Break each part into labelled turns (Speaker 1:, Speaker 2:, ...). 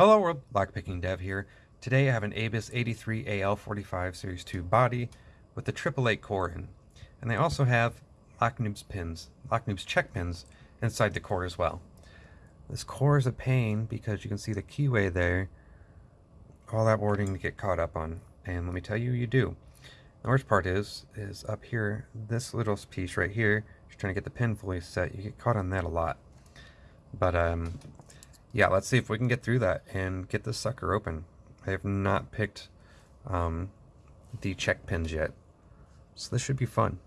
Speaker 1: Hello world, Lockpicking Dev here. Today I have an Abus 83AL45 Series 2 body with the 888 core in. And they also have Locknoobs pins, Locknoobs check pins inside the core as well. This core is a pain because you can see the keyway there, all that wording to get caught up on. And let me tell you, you do. The worst part is, is up here, this little piece right here, trying to get the pin fully set, you get caught on that a lot. But um, yeah, let's see if we can get through that and get this sucker open. I have not picked um, the check pins yet, so this should be fun.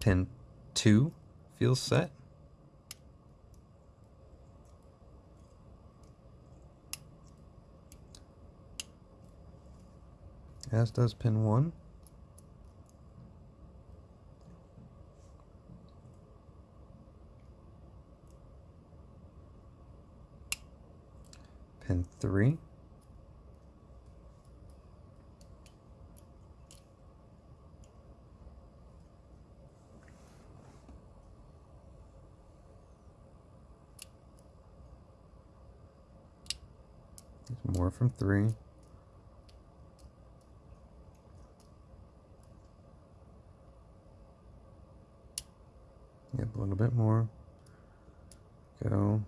Speaker 1: Pin 2 feels set. As does pin 1. Pin 3. There's more from 3. Yep, a little bit more. Go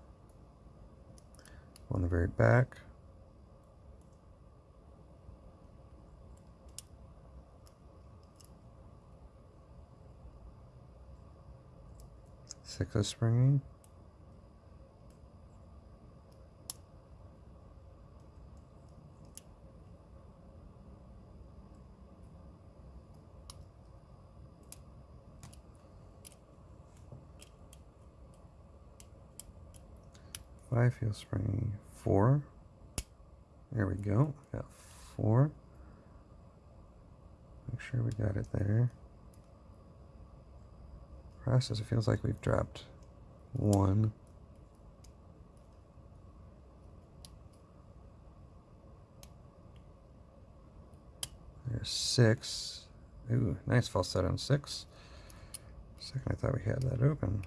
Speaker 1: on the very back. Six of springing. Five feel springy. Four. There we go. Got four. Make sure we got it there. Process, it feels like we've dropped one. There's six. Ooh, nice false set on six. Second, I thought we had that open.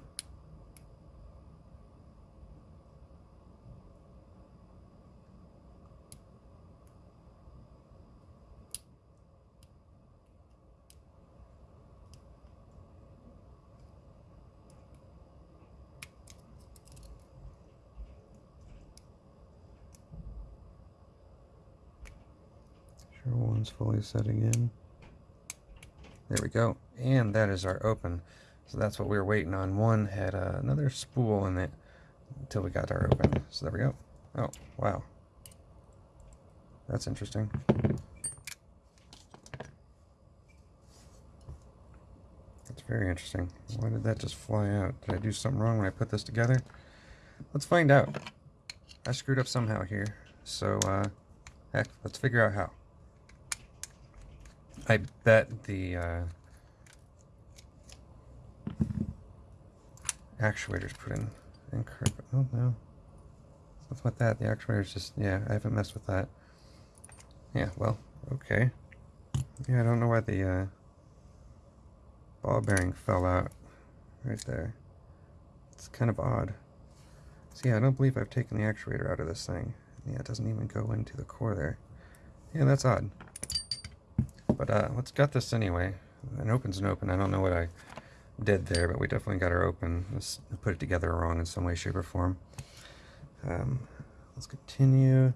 Speaker 1: One's fully setting in. There we go. And that is our open. So that's what we were waiting on. One had uh, another spool in it until we got our open. So there we go. Oh, wow. That's interesting. That's very interesting. Why did that just fly out? Did I do something wrong when I put this together? Let's find out. I screwed up somehow here. So, uh, heck, let's figure out how. I bet the uh, actuators put in incorrect. Oh no, something with that. The actuators just yeah. I haven't messed with that. Yeah. Well, okay. Yeah, I don't know why the uh, ball bearing fell out right there. It's kind of odd. See, I don't believe I've taken the actuator out of this thing. Yeah, it doesn't even go into the core there. Yeah, that's odd. But uh, let's gut this anyway. An open's an open. I don't know what I did there, but we definitely got our open. Let's put it together wrong in some way, shape, or form. Um, let's continue.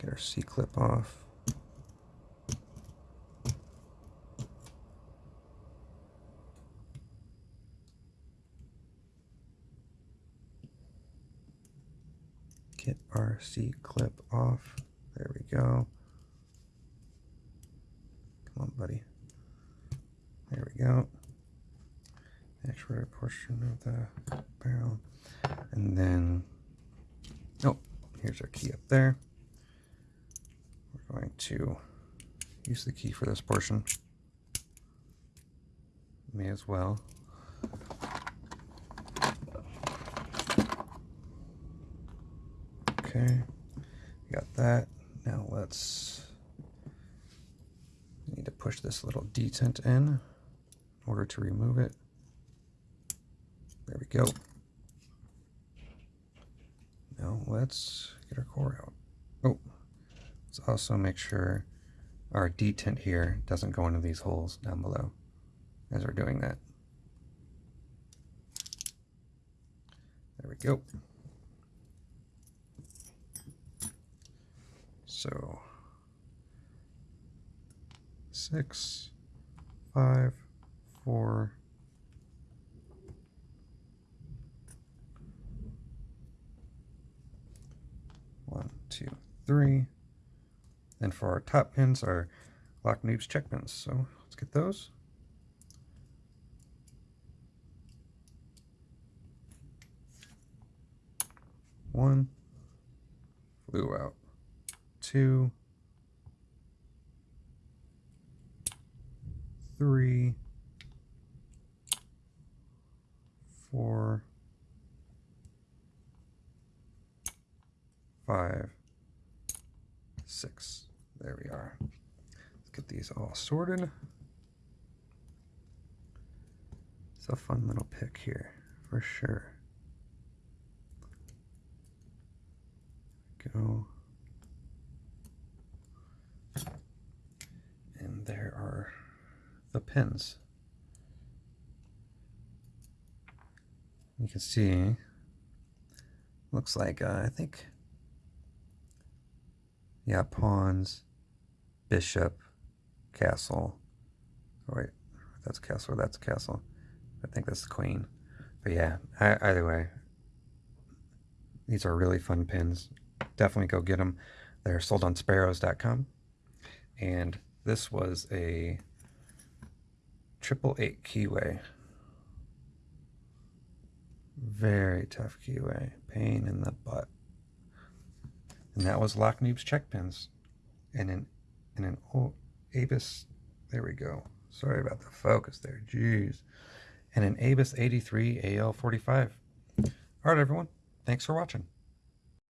Speaker 1: Get our C-clip off. Get our C-clip off. There we go. Come on, buddy. There we go. Actuator portion of the barrel. And then, oh, here's our key up there. We're going to use the key for this portion. May as well. Okay, got that. Let's push this little detent in in order to remove it. There we go. Now let's get our core out. Oh, let's also make sure our detent here doesn't go into these holes down below as we're doing that. There we go. So six, five, four, one, two, three. And for our top pins are Lock Noobs check pins. So let's get those. One flew out. Two, three, four, five, six. There we are. Let's get these all sorted. It's a fun little pick here, for sure. Go. And there are the pins. You can see, looks like, uh, I think, yeah, pawns, bishop, castle. Oh, wait, that's castle, that's castle. I think that's the queen. But yeah, either way, these are really fun pins. Definitely go get them. They're sold on sparrows.com. And this was a triple eight keyway. Very tough keyway. Pain in the butt. And that was Lock check pins. And an and an oh Abus there we go. Sorry about the focus there. Jeez. And an Abus 83 AL45. Alright everyone. Thanks for watching.